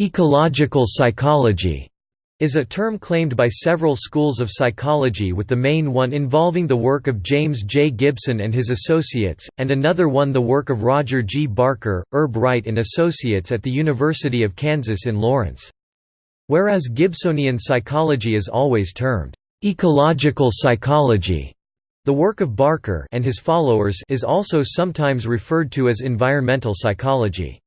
Ecological psychology is a term claimed by several schools of psychology with the main one involving the work of James J. Gibson and his associates, and another one the work of Roger G. Barker, Herb Wright and Associates at the University of Kansas in Lawrence. Whereas Gibsonian psychology is always termed, "...ecological psychology", the work of Barker and his followers is also sometimes referred to as environmental psychology.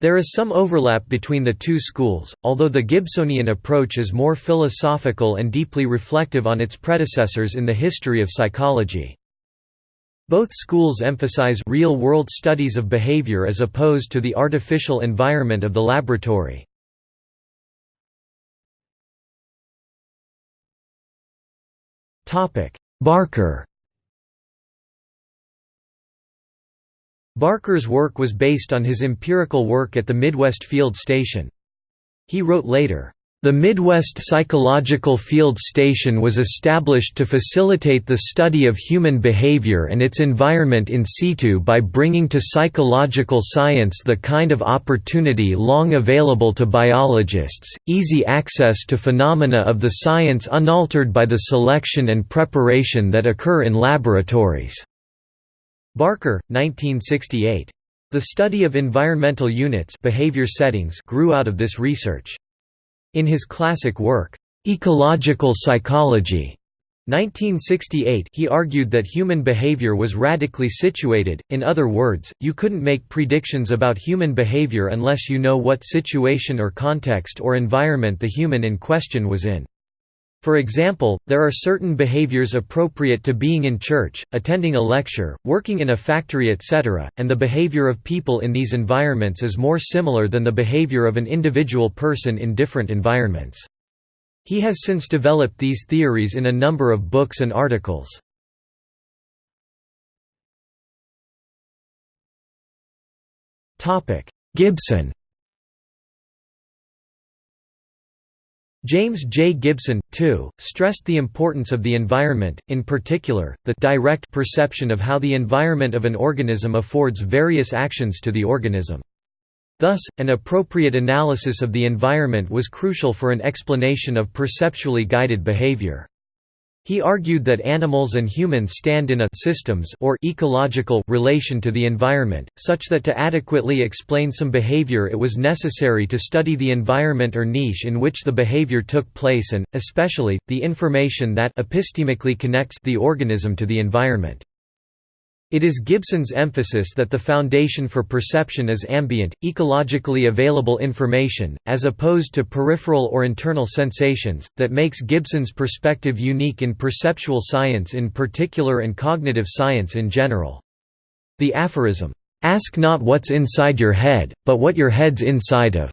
There is some overlap between the two schools, although the Gibsonian approach is more philosophical and deeply reflective on its predecessors in the history of psychology. Both schools emphasize real-world studies of behavior as opposed to the artificial environment of the laboratory. Barker Barker's work was based on his empirical work at the Midwest Field Station. He wrote later, "...the Midwest Psychological Field Station was established to facilitate the study of human behavior and its environment in situ by bringing to psychological science the kind of opportunity long available to biologists, easy access to phenomena of the science unaltered by the selection and preparation that occur in laboratories." Barker, 1968. The study of environmental units behavior settings grew out of this research. In his classic work, Ecological Psychology, 1968 he argued that human behavior was radically situated, in other words, you couldn't make predictions about human behavior unless you know what situation or context or environment the human in question was in. For example, there are certain behaviors appropriate to being in church, attending a lecture, working in a factory etc., and the behavior of people in these environments is more similar than the behavior of an individual person in different environments. He has since developed these theories in a number of books and articles. Gibson James J. Gibson, too, stressed the importance of the environment, in particular, the direct perception of how the environment of an organism affords various actions to the organism. Thus, an appropriate analysis of the environment was crucial for an explanation of perceptually guided behavior. He argued that animals and humans stand in a systems or ecological relation to the environment, such that to adequately explain some behavior it was necessary to study the environment or niche in which the behavior took place and, especially, the information that epistemically connects the organism to the environment. It is Gibson's emphasis that the foundation for perception is ambient, ecologically available information, as opposed to peripheral or internal sensations, that makes Gibson's perspective unique in perceptual science in particular and cognitive science in general. The aphorism, "'Ask not what's inside your head, but what your head's inside of'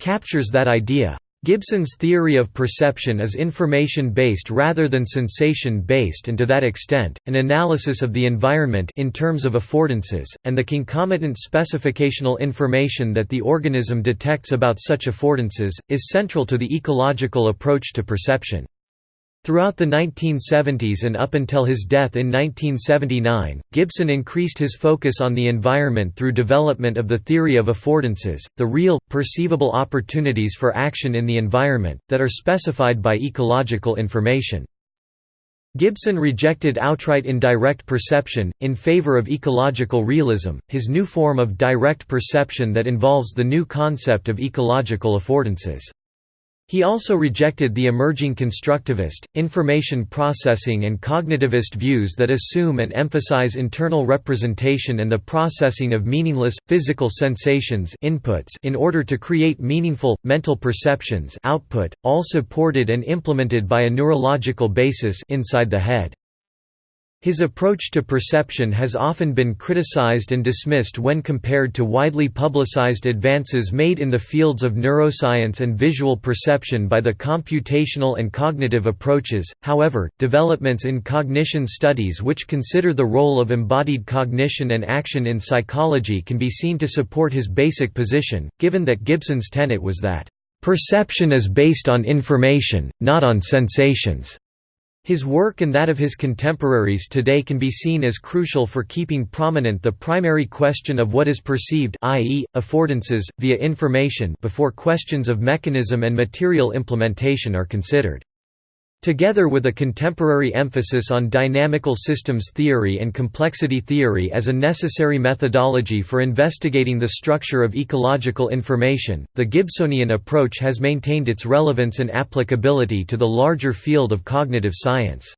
captures that idea. Gibson's theory of perception is information-based rather than sensation-based and to that extent, an analysis of the environment in terms of affordances, and the concomitant specificational information that the organism detects about such affordances, is central to the ecological approach to perception. Throughout the 1970s and up until his death in 1979, Gibson increased his focus on the environment through development of the theory of affordances, the real, perceivable opportunities for action in the environment, that are specified by ecological information. Gibson rejected outright indirect perception, in favor of ecological realism, his new form of direct perception that involves the new concept of ecological affordances. He also rejected the emerging constructivist, information processing and cognitivist views that assume and emphasize internal representation and the processing of meaningless, physical sensations inputs in order to create meaningful, mental perceptions output, all supported and implemented by a neurological basis inside the head. His approach to perception has often been criticized and dismissed when compared to widely publicized advances made in the fields of neuroscience and visual perception by the computational and cognitive approaches. However, developments in cognition studies which consider the role of embodied cognition and action in psychology can be seen to support his basic position, given that Gibson's tenet was that perception is based on information, not on sensations. His work and that of his contemporaries today can be seen as crucial for keeping prominent the primary question of what is perceived i.e., affordances, via information before questions of mechanism and material implementation are considered. Together with a contemporary emphasis on dynamical systems theory and complexity theory as a necessary methodology for investigating the structure of ecological information, the Gibsonian approach has maintained its relevance and applicability to the larger field of cognitive science.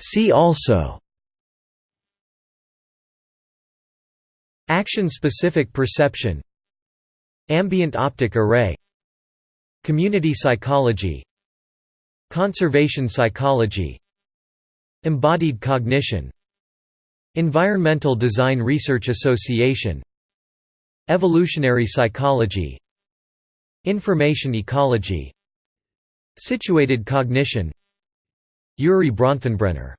See also Action-specific perception Ambient optic array. Community psychology. Conservation psychology. Embodied cognition. Environmental Design Research Association. Evolutionary psychology. Information ecology. Situated cognition. Urie Bronfenbrenner